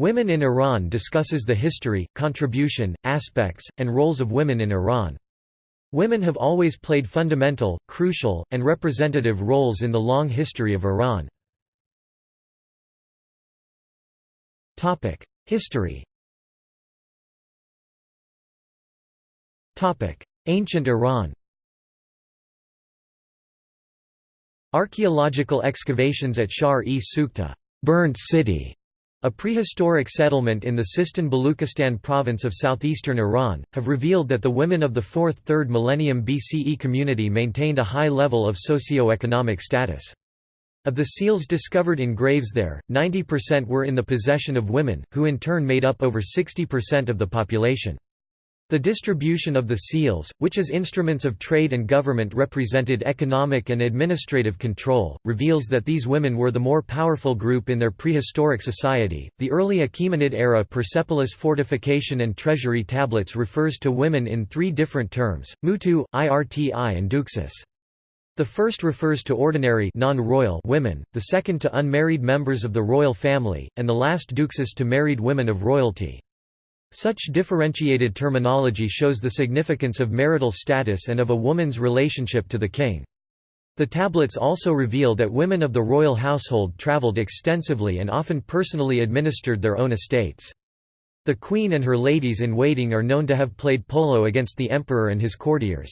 Women in Iran discusses the history, contribution, aspects, and roles of women in Iran. Women have always played fundamental, crucial, and representative roles in the long history of Iran. History Ancient Iran Archaeological excavations at Shar-e burnt city", a prehistoric settlement in the Sistan-Baluchistan province of southeastern Iran, have revealed that the women of the 4th–3rd millennium BCE community maintained a high level of socio-economic status. Of the seals discovered in graves there, 90% were in the possession of women, who in turn made up over 60% of the population. The distribution of the seals, which as instruments of trade and government represented economic and administrative control, reveals that these women were the more powerful group in their prehistoric society. The early Achaemenid era Persepolis fortification and treasury tablets refers to women in three different terms: mutu, irti, and duksis. The first refers to ordinary non-royal women, the second to unmarried members of the royal family, and the last duksis to married women of royalty. Such differentiated terminology shows the significance of marital status and of a woman's relationship to the king. The tablets also reveal that women of the royal household travelled extensively and often personally administered their own estates. The queen and her ladies-in-waiting are known to have played polo against the emperor and his courtiers.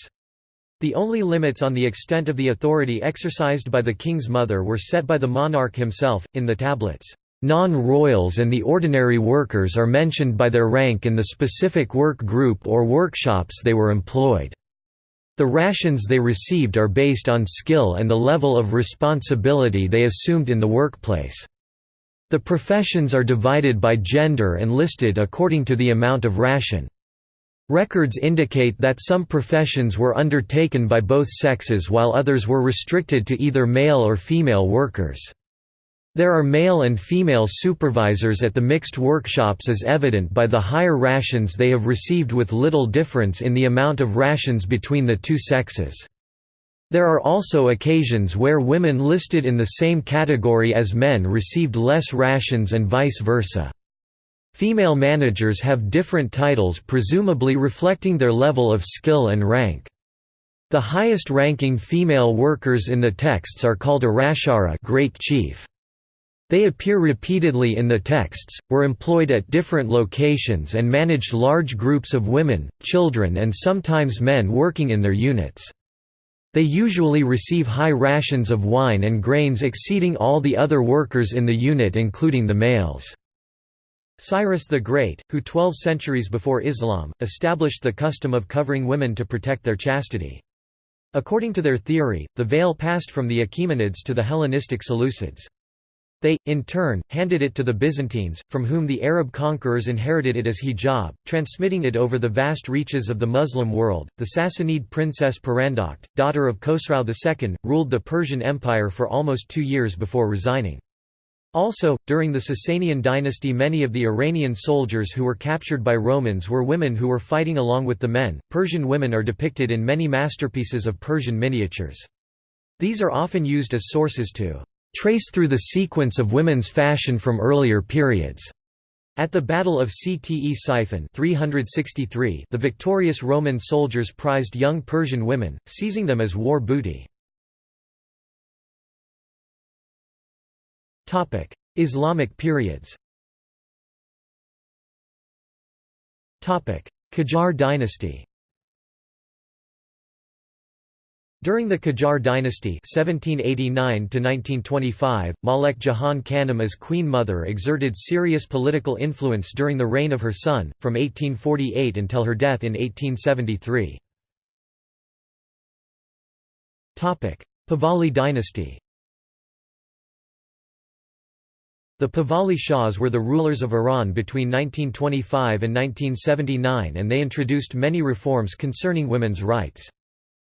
The only limits on the extent of the authority exercised by the king's mother were set by the monarch himself, in the tablets. Non-royals and the ordinary workers are mentioned by their rank in the specific work group or workshops they were employed. The rations they received are based on skill and the level of responsibility they assumed in the workplace. The professions are divided by gender and listed according to the amount of ration. Records indicate that some professions were undertaken by both sexes while others were restricted to either male or female workers. There are male and female supervisors at the mixed workshops as evident by the higher rations they have received with little difference in the amount of rations between the two sexes. There are also occasions where women listed in the same category as men received less rations and vice versa. Female managers have different titles presumably reflecting their level of skill and rank. The highest ranking female workers in the texts are called Arashara great chief. They appear repeatedly in the texts, were employed at different locations and managed large groups of women, children and sometimes men working in their units. They usually receive high rations of wine and grains exceeding all the other workers in the unit including the males. Cyrus the Great, who 12 centuries before Islam, established the custom of covering women to protect their chastity. According to their theory, the veil passed from the Achaemenids to the Hellenistic Seleucids. They, in turn, handed it to the Byzantines, from whom the Arab conquerors inherited it as hijab, transmitting it over the vast reaches of the Muslim world. The Sassanid princess Purandokht, daughter of Khosrau II, ruled the Persian Empire for almost two years before resigning. Also, during the Sasanian dynasty many of the Iranian soldiers who were captured by Romans were women who were fighting along with the men. Persian women are depicted in many masterpieces of Persian miniatures. These are often used as sources to trace through the sequence of women's fashion from earlier periods. At the Battle of Ctesiphon 363, the victorious Roman soldiers prized young Persian women, seizing them as war booty. Islamic periods Qajar dynasty During the Qajar dynasty 1789 Malek Jahan Khanum as queen mother exerted serious political influence during the reign of her son, from 1848 until her death in 1873. Pahlavi dynasty The Pahlavi Shahs were the rulers of Iran between 1925 and 1979 and they introduced many reforms concerning women's rights.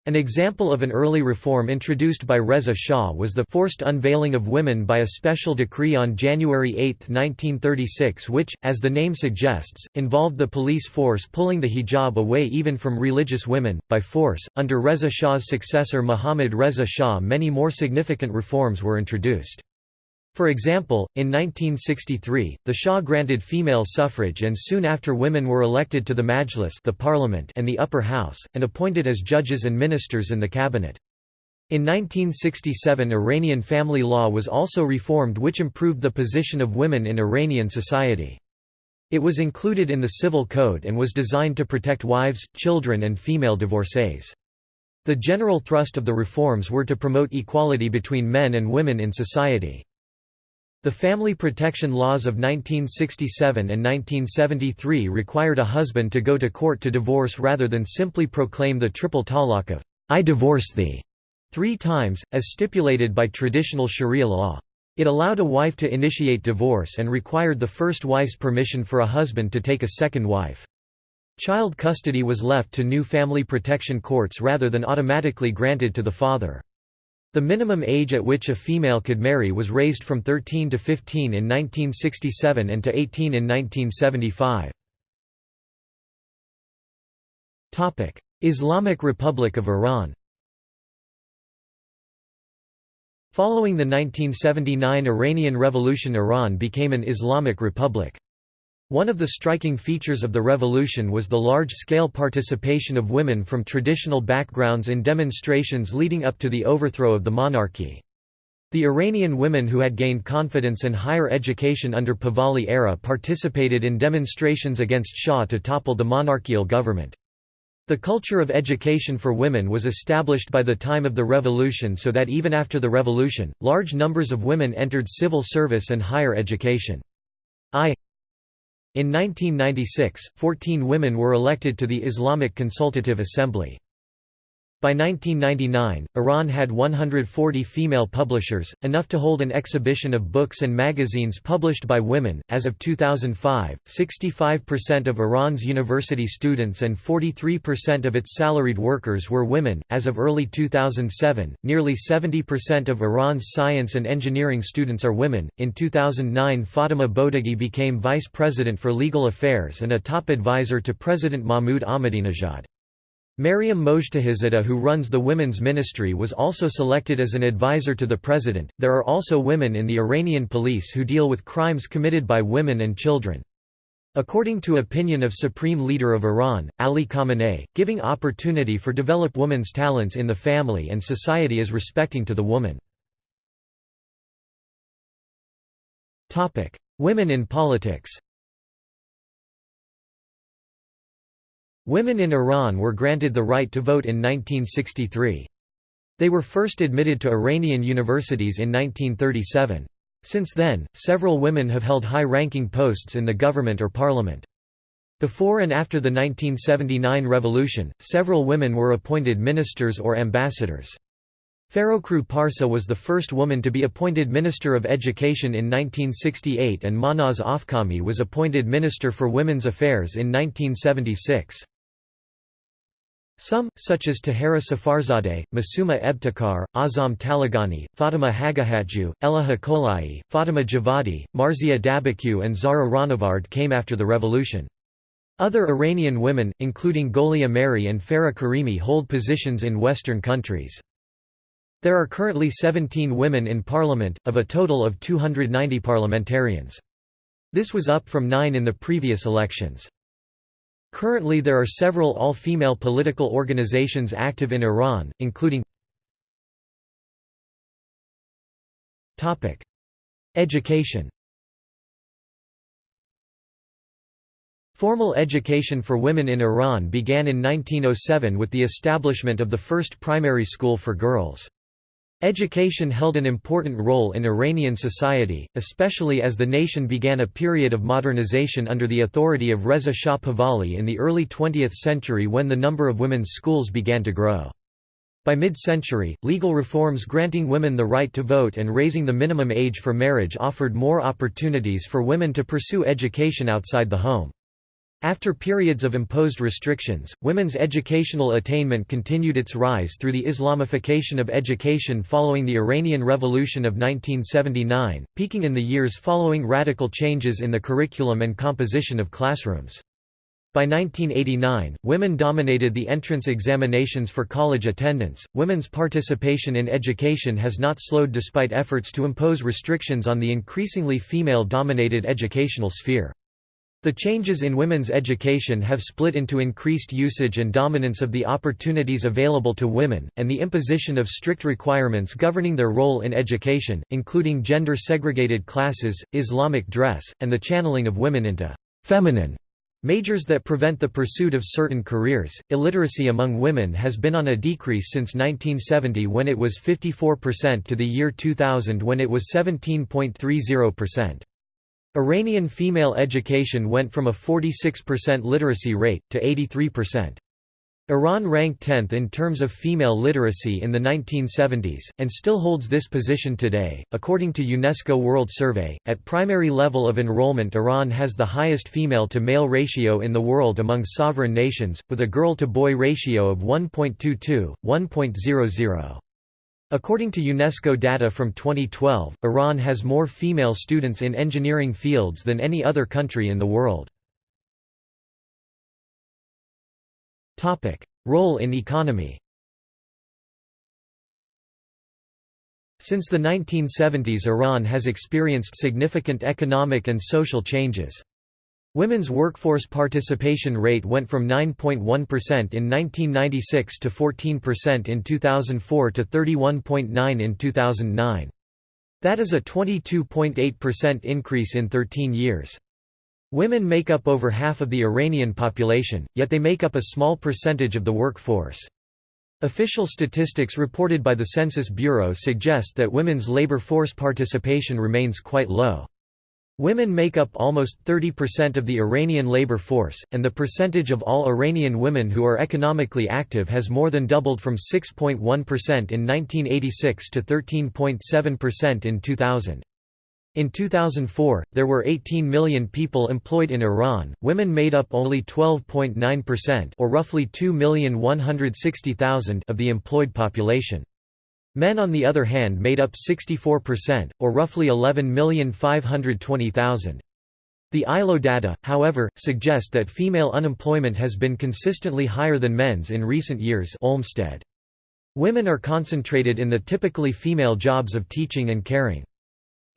An example of an early reform introduced by Reza Shah was the forced unveiling of women by a special decree on January 8, 1936 which, as the name suggests, involved the police force pulling the hijab away even from religious women, by force. Under Reza Shah's successor Mohammad Reza Shah many more significant reforms were introduced. For example, in 1963, the Shah granted female suffrage and soon after women were elected to the Majlis the parliament and the upper house, and appointed as judges and ministers in the cabinet. In 1967 Iranian family law was also reformed which improved the position of women in Iranian society. It was included in the civil code and was designed to protect wives, children and female divorcees. The general thrust of the reforms were to promote equality between men and women in society. The family protection laws of 1967 and 1973 required a husband to go to court to divorce rather than simply proclaim the triple talaq of, I divorce thee, three times, as stipulated by traditional Sharia law. It allowed a wife to initiate divorce and required the first wife's permission for a husband to take a second wife. Child custody was left to new family protection courts rather than automatically granted to the father. The minimum age at which a female could marry was raised from 13 to 15 in 1967 and to 18 in 1975. Islamic Republic of Iran Following the 1979 Iranian Revolution Iran became an Islamic republic. One of the striking features of the revolution was the large-scale participation of women from traditional backgrounds in demonstrations leading up to the overthrow of the monarchy. The Iranian women who had gained confidence and higher education under Pahlavi era participated in demonstrations against Shah to topple the monarchical government. The culture of education for women was established by the time of the revolution so that even after the revolution, large numbers of women entered civil service and higher education. I in 1996, 14 women were elected to the Islamic Consultative Assembly. By 1999, Iran had 140 female publishers, enough to hold an exhibition of books and magazines published by women. As of 2005, 65% of Iran's university students and 43% of its salaried workers were women. As of early 2007, nearly 70% of Iran's science and engineering students are women. In 2009, Fatima Bodaghi became vice president for legal affairs and a top advisor to President Mahmoud Ahmadinejad. Maryam Mojtahedzadeh who runs the women's ministry was also selected as an advisor to the president. There are also women in the Iranian police who deal with crimes committed by women and children. According to opinion of Supreme Leader of Iran, Ali Khamenei, giving opportunity for develop women's talents in the family and society is respecting to the woman. Women in politics Women in Iran were granted the right to vote in 1963. They were first admitted to Iranian universities in 1937. Since then, several women have held high-ranking posts in the government or parliament. Before and after the 1979 revolution, several women were appointed ministers or ambassadors. Farrokhroo Parsa was the first woman to be appointed Minister of Education in 1968 and Mahnaz Afkhami was appointed Minister for Women's Affairs in 1976. Some, such as Tahera Saffarzadeh, Masuma Ebtekar, Azam Taleghani, Fatima Haghighatjoo, Elaha Koulaei, Fatima Javadi, Marzia Dabakyu and Zahra Rahnavard came after the revolution. Other Iranian women, including Goli Ameri and Farah Karimi hold positions in Western countries. There are currently 17 women in parliament, of a total of 290 parliamentarians. This was up from nine in the previous elections. Currently there are several all-female political organizations active in Iran, including Education Formal education for women in Iran began in 1907 with the establishment of the first primary school for girls. Education held an important role in Iranian society, especially as the nation began a period of modernization under the authority of Reza Shah Pahlavi in the early 20th century when the number of women's schools began to grow. By mid-century, legal reforms granting women the right to vote and raising the minimum age for marriage offered more opportunities for women to pursue education outside the home. After periods of imposed restrictions, women's educational attainment continued its rise through the Islamification of education following the Iranian Revolution of 1979, peaking in the years following radical changes in the curriculum and composition of classrooms. By 1989, women dominated the entrance examinations for college attendance. Women's participation in education has not slowed despite efforts to impose restrictions on the increasingly female dominated educational sphere. The changes in women's education have split into increased usage and dominance of the opportunities available to women, and the imposition of strict requirements governing their role in education, including gender segregated classes, Islamic dress, and the channeling of women into feminine Majors that prevent the pursuit of certain careers. Illiteracy among women has been on a decrease since 1970 when it was 54% to the year 2000 when it was 17.30%. Iranian female education went from a 46% literacy rate to 83%. Iran ranked 10th in terms of female literacy in the 1970s, and still holds this position today. According to UNESCO World Survey, at primary level of enrollment, Iran has the highest female to male ratio in the world among sovereign nations, with a girl to boy ratio of 1.22, 1.00. According to UNESCO data from 2012, Iran has more female students in engineering fields than any other country in the world. Role in economy Since the 1970s Iran has experienced significant economic and social changes. Women's workforce participation rate went from 9.1% in 1996 to 14% in 2004 to 31.9 in 2009. That is a 22.8% increase in 13 years. Women make up over half of the Iranian population, yet they make up a small percentage of the workforce. Official statistics reported by the Census Bureau suggest that women's labor force participation remains quite low. Women make up almost 30% of the Iranian labor force, and the percentage of all Iranian women who are economically active has more than doubled from 6.1% in 1986 to 13.7% in 2000. In 2004, there were 18 million people employed in Iran. Women made up only 12.9% or roughly 2,160,000 of the employed population. Men on the other hand made up 64%, or roughly 11,520,000. The ILO data, however, suggest that female unemployment has been consistently higher than men's in recent years Olmsted. Women are concentrated in the typically female jobs of teaching and caring.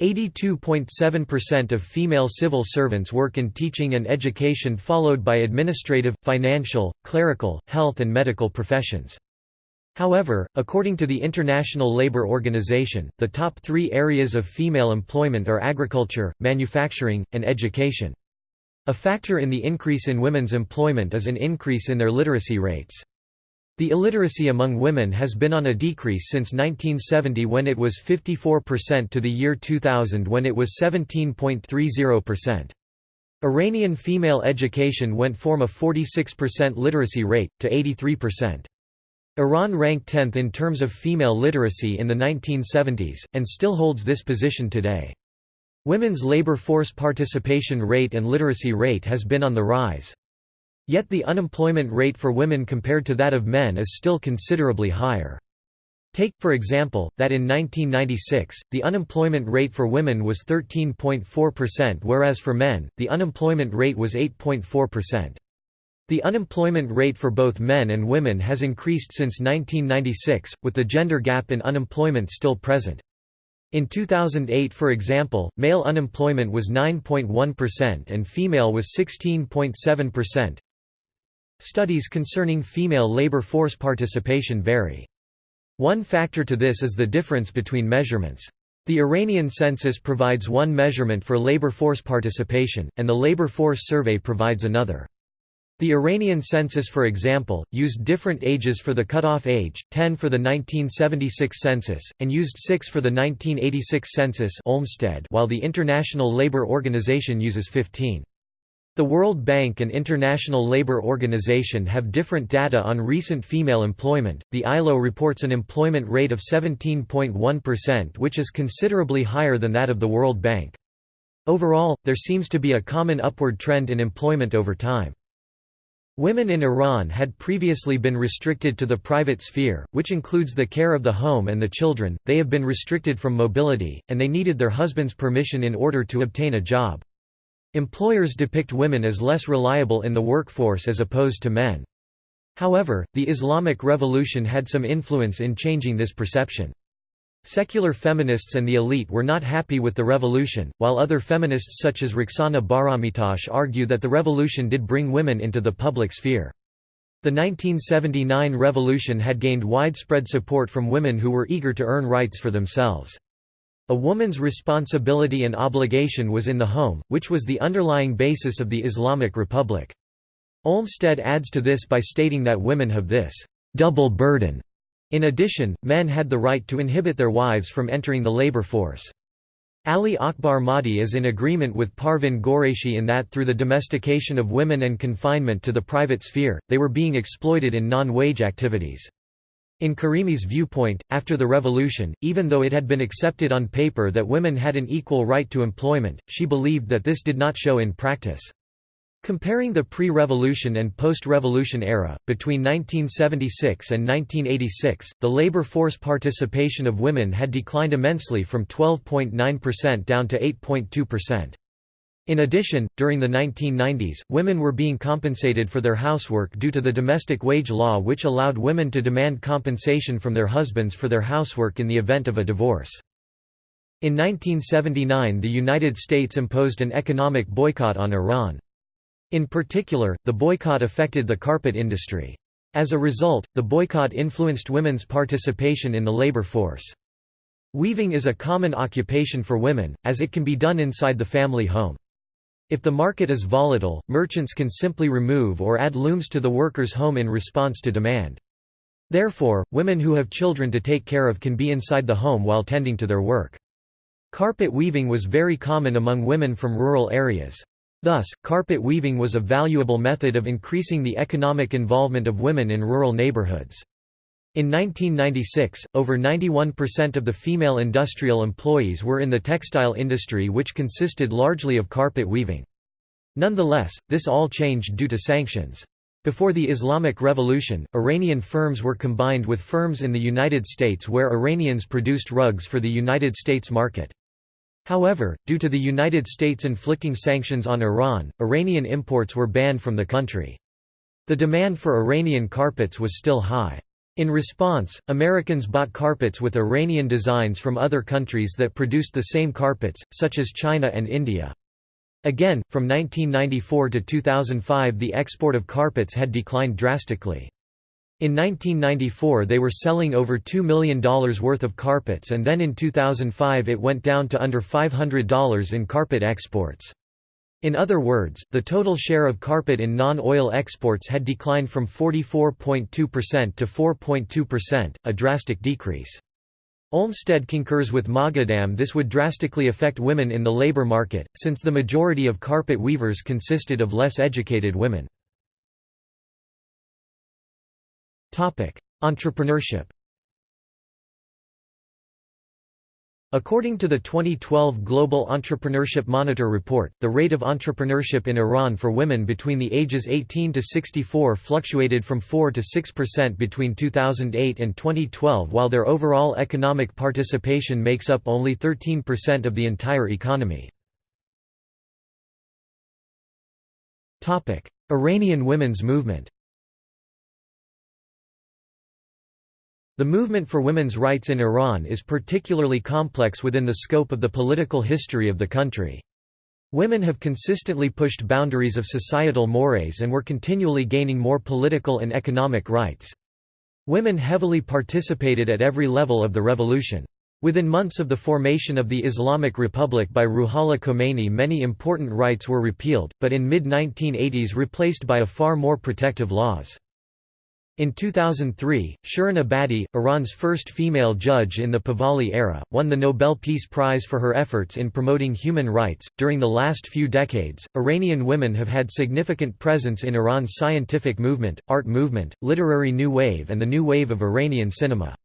82.7% of female civil servants work in teaching and education followed by administrative, financial, clerical, health and medical professions. However, according to the International Labour Organization, the top three areas of female employment are agriculture, manufacturing, and education. A factor in the increase in women's employment is an increase in their literacy rates. The illiteracy among women has been on a decrease since 1970 when it was 54% to the year 2000 when it was 17.30%. Iranian female education went from a 46% literacy rate, to 83%. Iran ranked 10th in terms of female literacy in the 1970s, and still holds this position today. Women's labor force participation rate and literacy rate has been on the rise. Yet the unemployment rate for women compared to that of men is still considerably higher. Take, for example, that in 1996, the unemployment rate for women was 13.4% whereas for men, the unemployment rate was 8.4%. The unemployment rate for both men and women has increased since 1996, with the gender gap in unemployment still present. In 2008 for example, male unemployment was 9.1% and female was 16.7%. Studies concerning female labor force participation vary. One factor to this is the difference between measurements. The Iranian census provides one measurement for labor force participation, and the Labor Force Survey provides another. The Iranian census for example, used different ages for the cutoff age, 10 for the 1976 census, and used 6 for the 1986 census Olmsted while the International Labour Organization uses 15. The World Bank and International Labour Organization have different data on recent female employment. The ILO reports an employment rate of 17.1%, which is considerably higher than that of the World Bank. Overall, there seems to be a common upward trend in employment over time. Women in Iran had previously been restricted to the private sphere, which includes the care of the home and the children, they have been restricted from mobility, and they needed their husband's permission in order to obtain a job. Employers depict women as less reliable in the workforce as opposed to men. However, the Islamic Revolution had some influence in changing this perception. Secular feminists and the elite were not happy with the revolution, while other feminists such as Roxana Bahramitash argue that the revolution did bring women into the public sphere. The 1979 revolution had gained widespread support from women who were eager to earn rights for themselves. A woman's responsibility and obligation was in the home, which was the underlying basis of the Islamic Republic. Olmsted adds to this by stating that women have this double burden. In addition, men had the right to inhibit their wives from entering the labor force. Ali Akbar Mahdi is in agreement with Parvin Qureshi in that through the domestication of women and confinement to the private sphere, they were being exploited in non-wage activities. In Karimi's viewpoint, after the revolution, even though it had been accepted on paper that women had an equal right to employment, she believed that this did not show in practice. Comparing the pre-revolution and post-revolution era, between 1976 and 1986, the labor force participation of women had declined immensely from 12.9% down to 8.2%. In addition, during the 1990s, women were being compensated for their housework due to the domestic wage law which allowed women to demand compensation from their husbands for their housework in the event of a divorce. In 1979 the United States imposed an economic boycott on Iran. In particular, the boycott affected the carpet industry. As a result, the boycott influenced women's participation in the labor force. Weaving is a common occupation for women, as it can be done inside the family home. If the market is volatile, merchants can simply remove or add looms to the worker's home in response to demand. Therefore, women who have children to take care of can be inside the home while tending to their work. Carpet weaving was very common among women from rural areas. Thus, carpet weaving was a valuable method of increasing the economic involvement of women in rural neighborhoods. In 1996, over 91% of the female industrial employees were in the textile industry which consisted largely of carpet weaving. Nonetheless, this all changed due to sanctions. Before the Islamic Revolution, Iranian firms were combined with firms in the United States where Iranians produced rugs for the United States market. However, due to the United States inflicting sanctions on Iran, Iranian imports were banned from the country. The demand for Iranian carpets was still high. In response, Americans bought carpets with Iranian designs from other countries that produced the same carpets, such as China and India. Again, from 1994 to 2005 the export of carpets had declined drastically. In 1994 they were selling over $2 million worth of carpets and then in 2005 it went down to under $500 in carpet exports. In other words, the total share of carpet in non-oil exports had declined from 44.2% to 4.2%, a drastic decrease. Olmsted concurs with Moghadam this would drastically affect women in the labor market, since the majority of carpet weavers consisted of less educated women. Entrepreneurship According to the 2012 Global Entrepreneurship Monitor report, the rate of entrepreneurship in Iran for women between the ages 18 to 64 fluctuated from 4 to 6% between 2008 and 2012 while their overall economic participation makes up only 13% of the entire economy. Iranian women's movement The movement for women's rights in Iran is particularly complex within the scope of the political history of the country. Women have consistently pushed boundaries of societal mores and were continually gaining more political and economic rights. Women heavily participated at every level of the revolution. Within months of the formation of the Islamic Republic by Ruhollah Khomeini many important rights were repealed, but in mid-1980s replaced by a far more protective laws. In 2003, Shirin Ebadi, Iran's first female judge in the Pahlavi era, won the Nobel Peace Prize for her efforts in promoting human rights. During the last few decades, Iranian women have had significant presence in Iran's scientific movement, art movement, literary new wave, and the new wave of Iranian cinema.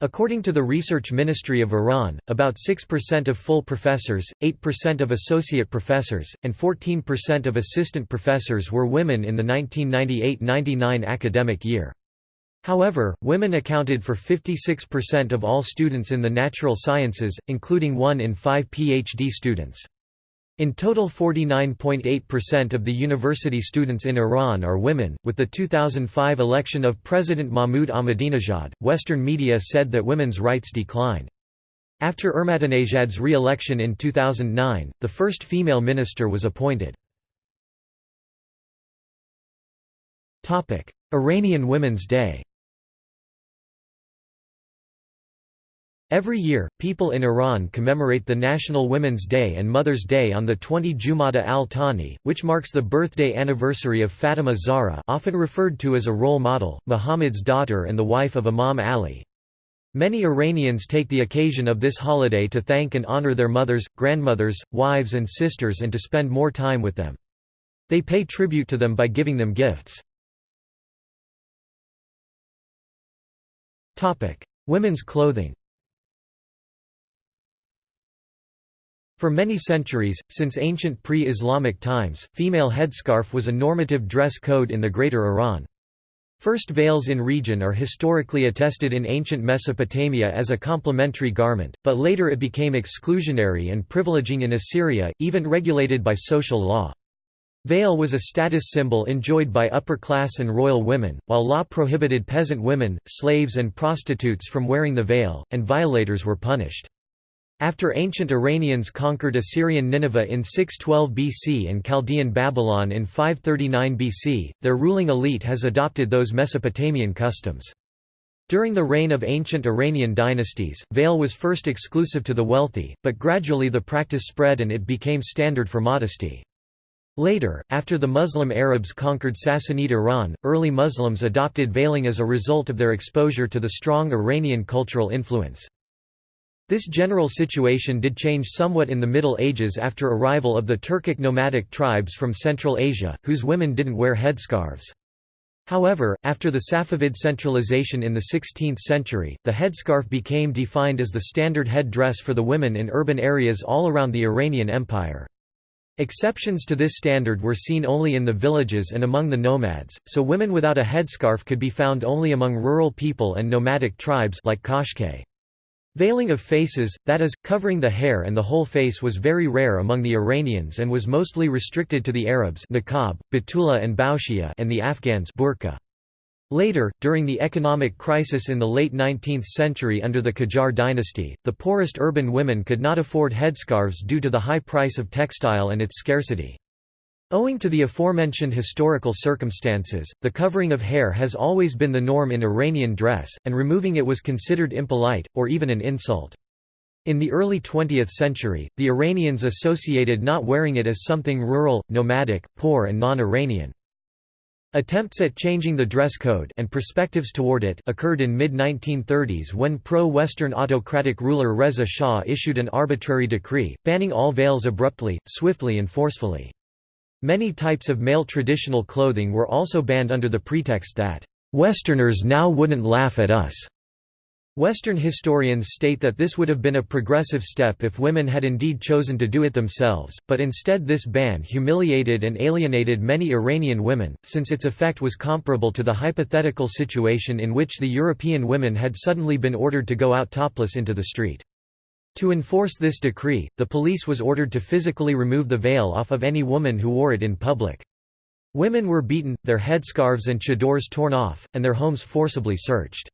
According to the Research Ministry of Iran, about 6% of full professors, 8% of associate professors, and 14% of assistant professors were women in the 1998–99 academic year. However, women accounted for 56% of all students in the natural sciences, including one in five PhD students. In total 49.8% of the university students in Iran are women. With the 2005 election of President Mahmoud Ahmadinejad, Western media said that women's rights declined. After Ahmadinejad's re-election in 2009, the first female minister was appointed. Iranian Women's Day Every year, people in Iran commemorate the National Women's Day and Mother's Day on the 20 Jumada al-Thani, which marks the birthday anniversary of Fatima Zahra often referred to as a role model, Muhammad's daughter and the wife of Imam Ali. Many Iranians take the occasion of this holiday to thank and honor their mothers, grandmothers, wives and sisters and to spend more time with them. They pay tribute to them by giving them gifts. Women's clothing For many centuries, since ancient pre-Islamic times, female headscarf was a normative dress code in the Greater Iran. First veils in region are historically attested in ancient Mesopotamia as a complementary garment, but later it became exclusionary and privileging in Assyria, even regulated by social law. Veil was a status symbol enjoyed by upper-class and royal women, while law prohibited peasant women, slaves and prostitutes from wearing the veil, and violators were punished. After ancient Iranians conquered Assyrian Nineveh in 612 BC and Chaldean Babylon in 539 BC, their ruling elite has adopted those Mesopotamian customs. During the reign of ancient Iranian dynasties, veil was first exclusive to the wealthy, but gradually the practice spread and it became standard for modesty. Later, after the Muslim Arabs conquered Sassanid Iran, early Muslims adopted veiling as a result of their exposure to the strong Iranian cultural influence. This general situation did change somewhat in the Middle Ages after arrival of the Turkic nomadic tribes from Central Asia, whose women didn't wear headscarves. However, after the Safavid centralization in the 16th century, the headscarf became defined as the standard head dress for the women in urban areas all around the Iranian Empire. Exceptions to this standard were seen only in the villages and among the nomads, so women without a headscarf could be found only among rural people and nomadic tribes like Qashqai. Veiling of faces, that is, covering the hair and the whole face was very rare among the Iranians and was mostly restricted to the Arabs niqab, batula and baushia and the Afghans burqa. Later, during the economic crisis in the late 19th century under the Qajar dynasty, the poorest urban women could not afford headscarves due to the high price of textile and its scarcity. Owing to the aforementioned historical circumstances, the covering of hair has always been the norm in Iranian dress, and removing it was considered impolite, or even an insult. In the early 20th century, the Iranians associated not wearing it as something rural, nomadic, poor and non-Iranian. Attempts at changing the dress code and perspectives toward it occurred in mid-1930s when pro-Western autocratic ruler Reza Shah issued an arbitrary decree, banning all veils abruptly, swiftly and forcefully. Many types of male traditional clothing were also banned under the pretext that, "...Westerners now wouldn't laugh at us." Western historians state that this would have been a progressive step if women had indeed chosen to do it themselves, but instead this ban humiliated and alienated many Iranian women, since its effect was comparable to the hypothetical situation in which the European women had suddenly been ordered to go out topless into the street. To enforce this decree, the police was ordered to physically remove the veil off of any woman who wore it in public. Women were beaten, their headscarves and chadors torn off, and their homes forcibly searched.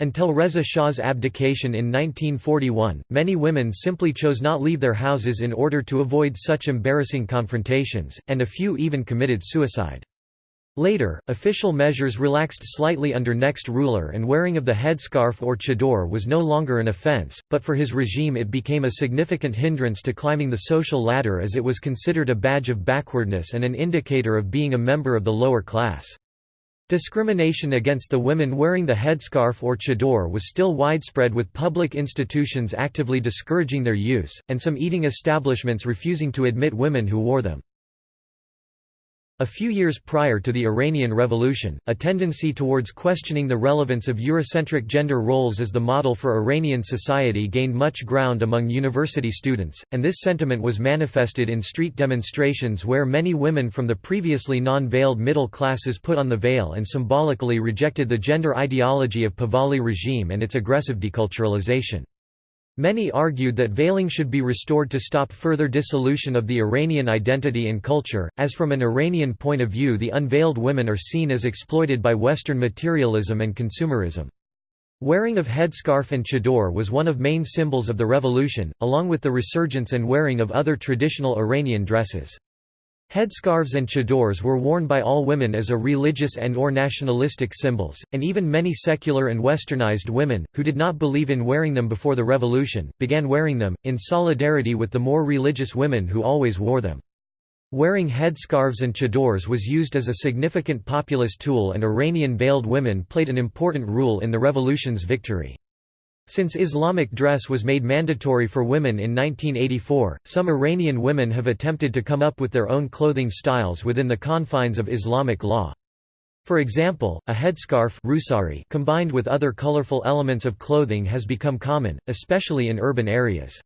Until Reza Shah's abdication in 1941, many women simply chose not leave their houses in order to avoid such embarrassing confrontations, and a few even committed suicide. Later, official measures relaxed slightly under next ruler and wearing of the headscarf or chador was no longer an offense, but for his regime it became a significant hindrance to climbing the social ladder as it was considered a badge of backwardness and an indicator of being a member of the lower class. Discrimination against the women wearing the headscarf or chador was still widespread with public institutions actively discouraging their use, and some eating establishments refusing to admit women who wore them. A few years prior to the Iranian Revolution, a tendency towards questioning the relevance of Eurocentric gender roles as the model for Iranian society gained much ground among university students, and this sentiment was manifested in street demonstrations where many women from the previously non-veiled middle classes put on the veil and symbolically rejected the gender ideology of Pahlavi regime and its aggressive deculturalization. Many argued that veiling should be restored to stop further dissolution of the Iranian identity and culture, as from an Iranian point of view the unveiled women are seen as exploited by Western materialism and consumerism. Wearing of headscarf and chador was one of main symbols of the revolution, along with the resurgence and wearing of other traditional Iranian dresses. Headscarves and chadors were worn by all women as a religious and or nationalistic symbols, and even many secular and westernized women, who did not believe in wearing them before the revolution, began wearing them, in solidarity with the more religious women who always wore them. Wearing headscarves and chadors was used as a significant populist tool and Iranian veiled women played an important role in the revolution's victory. Since Islamic dress was made mandatory for women in 1984, some Iranian women have attempted to come up with their own clothing styles within the confines of Islamic law. For example, a headscarf combined with other colorful elements of clothing has become common, especially in urban areas.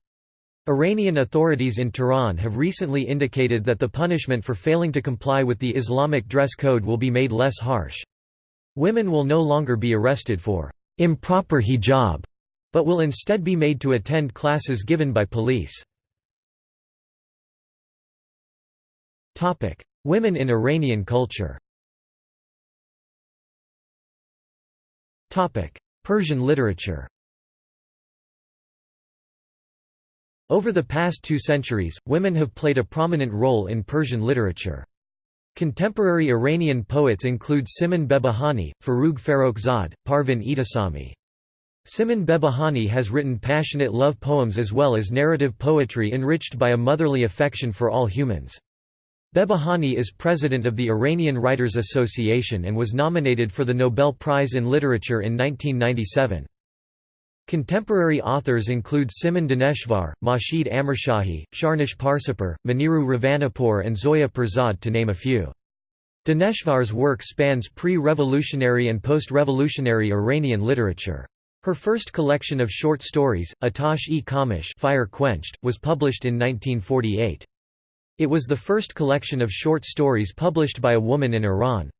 Iranian authorities in Tehran have recently indicated that the punishment for failing to comply with the Islamic dress code will be made less harsh. Women will no longer be arrested for improper hijab but will instead be made to attend classes given by police. Women in Iranian culture Persian literature Over the past two centuries, women have played a prominent role in Persian literature. Contemporary Iranian poets include Simin Behbahani, Forough Farrokhzad, Parvin E'tesami. Simin Behbahani has written passionate love poems as well as narrative poetry enriched by a motherly affection for all humans. Behbahani is president of the Iranian Writers Association and was nominated for the Nobel Prize in Literature in 1997. Contemporary authors include Simin Daneshvar, Mahshid Amirshahi, Shahrnush Parsipur, Moniru Ravanipur and Zoya Pirzad to name a few. Daneshvar's work spans pre-revolutionary and post-revolutionary Iranian literature. Her first collection of short stories, Atash-e Khamush Fire Quenched, was published in 1948. It was the first collection of short stories published by a woman in Iran.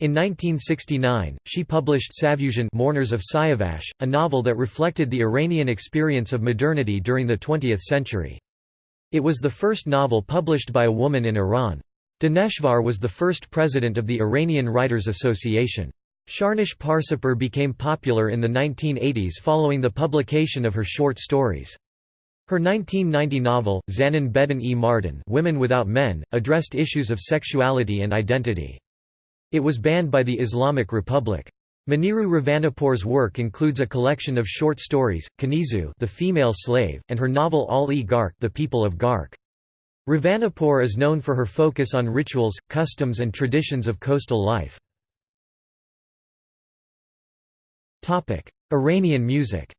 In 1969, she published Savushun Mourners of Siavash, a novel that reflected the Iranian experience of modernity during the 20th century. It was the first novel published by a woman in Iran. Daneshvar was the first president of the Iranian Writers Association. Shahrnush Parsipur became popular in the 1980s following the publication of her short stories. Her 1990 novel, Zanin Beden e Mardan Women Without Men, addressed issues of sexuality and identity. It was banned by the Islamic Republic. Moniru Ravanipur's work includes a collection of short stories, Kanizu the female slave, and her novel Al-e Gark the People of Gark. Ravanapur is known for her focus on rituals, customs and traditions of coastal life. Iranian music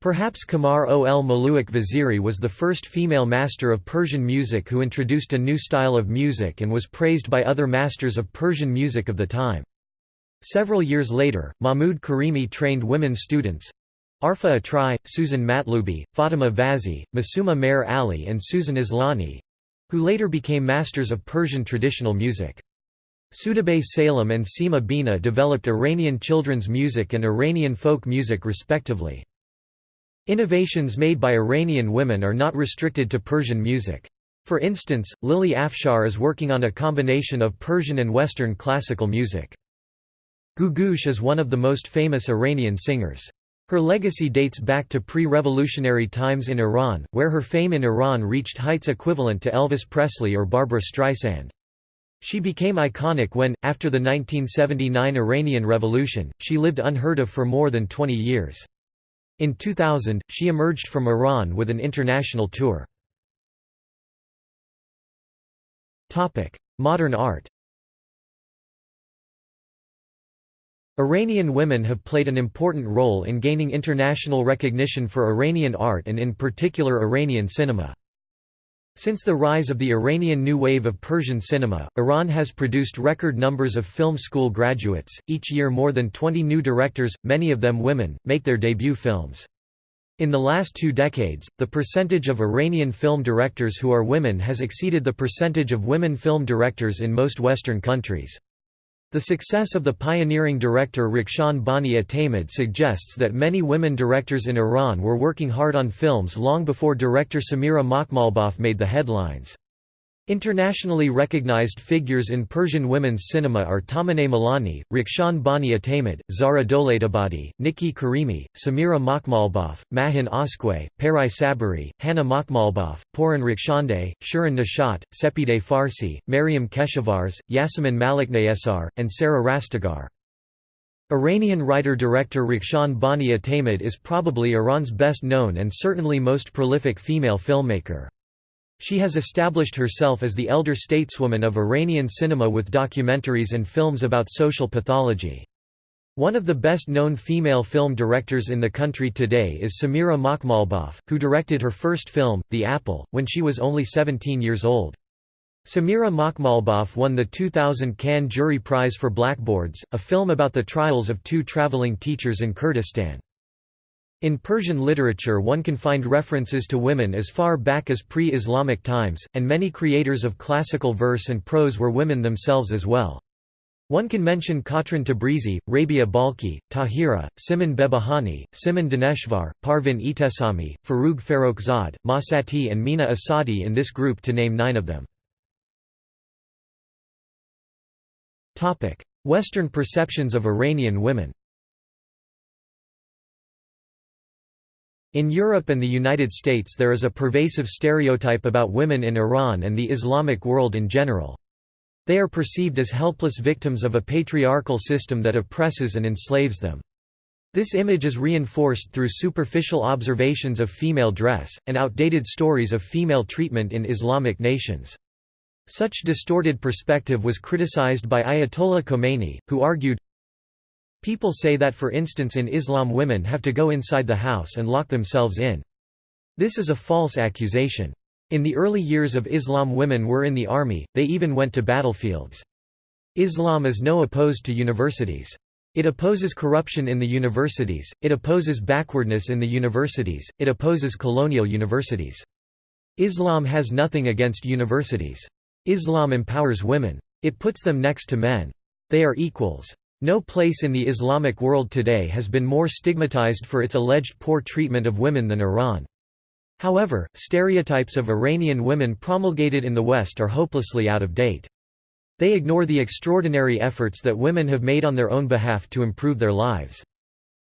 Perhaps Qamar ol Moluk Vaziri was the first female master of Persian music who introduced a new style of music and was praised by other masters of Persian music of the time. Several years later, Mahmud Karimi trained women students Arfa Atrai, Susan Matlubi, Fatima Vazi, Masuma Mehr Ali and Susan Islani who later became masters of Persian traditional music. Soodabeh Salem and Sima Bina developed Iranian children's music and Iranian folk music respectively. Innovations made by Iranian women are not restricted to Persian music. For instance, Lily Afshar is working on a combination of Persian and Western classical music. Googoosh is one of the most famous Iranian singers. Her legacy dates back to pre-revolutionary times in Iran, where her fame in Iran reached heights equivalent to Elvis Presley or Barbra Streisand. She became iconic when, after the 1979 Iranian Revolution, she lived unheard of for more than 20 years. In 2000, she emerged from Iran with an international tour. Modern art Iranian women have played an important role in gaining international recognition for Iranian art and in particular Iranian cinema. Since the rise of the Iranian new wave of Persian cinema, Iran has produced record numbers of film school graduates. Each year, more than 20 new directors, many of them women, make their debut films. In the last two decades, the percentage of Iranian film directors who are women has exceeded the percentage of women film directors in most Western countries. The success of the pioneering director Rakhshan Bani Etemad suggests that many women directors in Iran were working hard on films long before director Samira Makhmalbaf made the headlines. Internationally recognized figures in Persian women's cinema are Tahmineh Milani, Rakhshan Bani Etemad, Zara Dolatabadi, Niki Karimi, Samira Makhmalbaf, Mahin Oskouei, Pari Saberi, Hannah Makhmalbaf, Pouran Derakhshandeh, Shirin Neshat, Sepideh Farsi, Maryam Keshavarz, Yassamin Maleknasr, and Sarah Rastegar. Iranian writer-director Rakhshan Bani Etemad is probably Iran's best known and certainly most prolific female filmmaker. She has established herself as the elder stateswoman of Iranian cinema with documentaries and films about social pathology. One of the best-known female film directors in the country today is Samira Makhmalbaf, who directed her first film, The Apple, when she was only 17 years old. Samira Makhmalbaf won the 2000 Cannes Jury Prize for Blackboards, a film about the trials of two traveling teachers in Kurdistan. In Persian literature one can find references to women as far back as pre-Islamic times, and many creators of classical verse and prose were women themselves as well. One can mention Katrin Tabrizi, Rabia Balkhi, Tahira, Simin Behbahani, Simin Daneshvar, Parvin E'tesami, Forough Farrokhzad, Mahsati and Mina Asadi in this group to name nine of them. Western perceptions of Iranian women In Europe and the United States there is a pervasive stereotype about women in Iran and the Islamic world in general. They are perceived as helpless victims of a patriarchal system that oppresses and enslaves them. This image is reinforced through superficial observations of female dress, and outdated stories of female treatment in Islamic nations. Such distorted perspective was criticized by Ayatollah Khomeini, who argued, People say that for instance in Islam women have to go inside the house and lock themselves in. This is a false accusation. In the early years of Islam women were in the army, they even went to battlefields. Islam is no opposed to universities. It opposes corruption in the universities, it opposes backwardness in the universities, it opposes colonial universities. Islam has nothing against universities. Islam empowers women. It puts them next to men. They are equals. No place in the Islamic world today has been more stigmatized for its alleged poor treatment of women than Iran. However, stereotypes of Iranian women promulgated in the West are hopelessly out of date. They ignore the extraordinary efforts that women have made on their own behalf to improve their lives.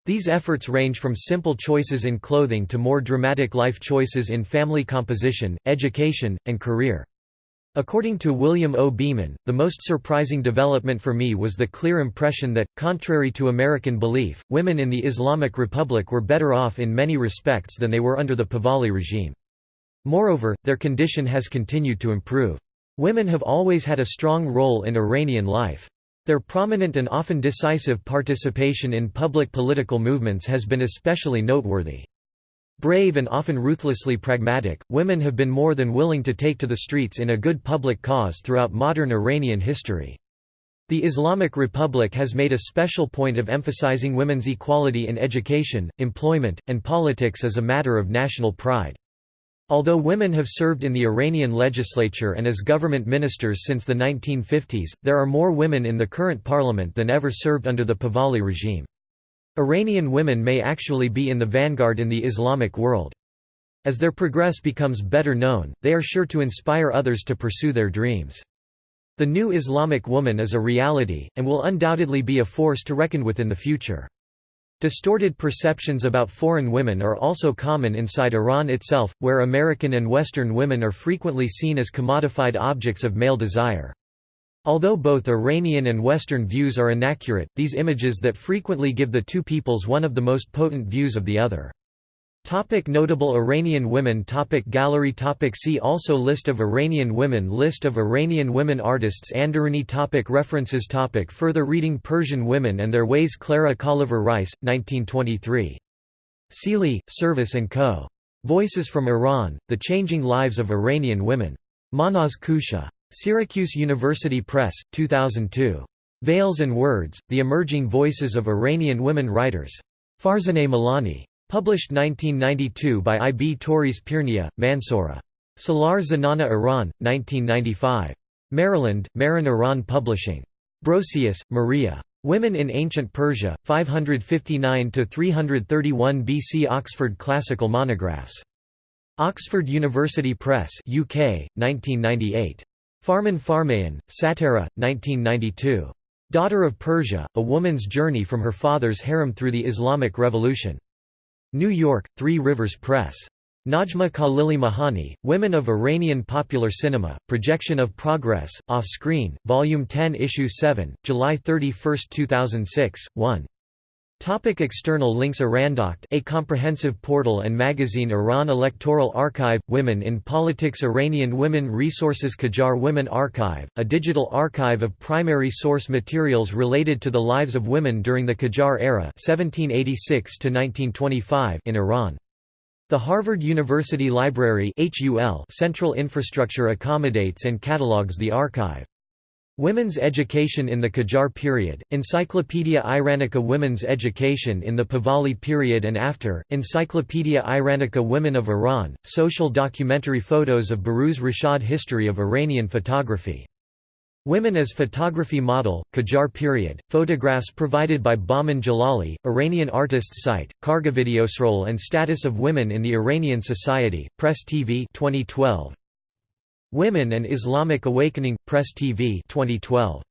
These efforts range from simple choices in clothing to more dramatic life choices in family composition, education, and career. According to William O. Beeman, the most surprising development for me was the clear impression that, contrary to American belief, women in the Islamic Republic were better off in many respects than they were under the Pahlavi regime. Moreover, their condition has continued to improve. Women have always had a strong role in Iranian life. Their prominent and often decisive participation in public political movements has been especially noteworthy. Brave and often ruthlessly pragmatic, women have been more than willing to take to the streets in a good public cause throughout modern Iranian history. The Islamic Republic has made a special point of emphasizing women's equality in education, employment, and politics as a matter of national pride. Although women have served in the Iranian legislature and as government ministers since the 1950s, there are more women in the current parliament than ever served under the Pahlavi regime. Iranian women may actually be in the vanguard in the Islamic world. As their progress becomes better known, they are sure to inspire others to pursue their dreams. The new Islamic woman is a reality, and will undoubtedly be a force to reckon with in the future. Distorted perceptions about foreign women are also common inside Iran itself, where American and Western women are frequently seen as commodified objects of male desire. Although both Iranian and Western views are inaccurate, these images that frequently give the two peoples one of the most potent views of the other. Topic notable Iranian women topic Gallery topic See also List of Iranian women List of Iranian women artists Andaruni topic References topic Further reading Persian women and their ways Clara Colliver Rice, 1923. Seeley, Service & Co. Voices from Iran, The Changing Lives of Iranian Women. Mahnaz Kousha. Syracuse University Press, 2002. Veils and Words, The Emerging Voices of Iranian Women Writers. Farzaneh Milani. Published 1992 by I. B. Tauris Pirnia, Mansoura. Salar Zanana Iran, 1995. Maryland, Marin Iran Publishing. Brosius, Maria. Women in Ancient Persia, 559–331 BC Oxford Classical Monographs. Oxford University Press UK, 1998. Farman Farmayan, Sattareh, 1992. Daughter of Persia, A Woman's Journey from Her Father's Harem Through the Islamic Revolution. New York, Three Rivers Press. Najmeh Khalili Mahani, Women of Iranian Popular Cinema, Projection of Progress, Off-Screen, Volume 10 Issue 7, July 31, 2006, 1. Topic external links Irandokht a comprehensive portal and magazine Iran Electoral Archive – Women in Politics Iranian Women Resources Qajar Women Archive, a digital archive of primary source materials related to the lives of women during the Qajar era 1786 in Iran. The Harvard University Library Central Infrastructure accommodates and catalogues the archive. Women's Education in the Qajar Period, Encyclopaedia Iranica Women's Education in the Pahlavi Period and After, Encyclopaedia Iranica Women of Iran, Social documentary photos of Behrouz Rashad History of Iranian photography. Women as Photography Model, Qajar Period, photographs provided by Bahman Jalali, Iranian Artists Site, Kargavideosrol and Status of Women in the Iranian Society, Press TV 2012, Women and Islamic Awakening, Press TV 2012.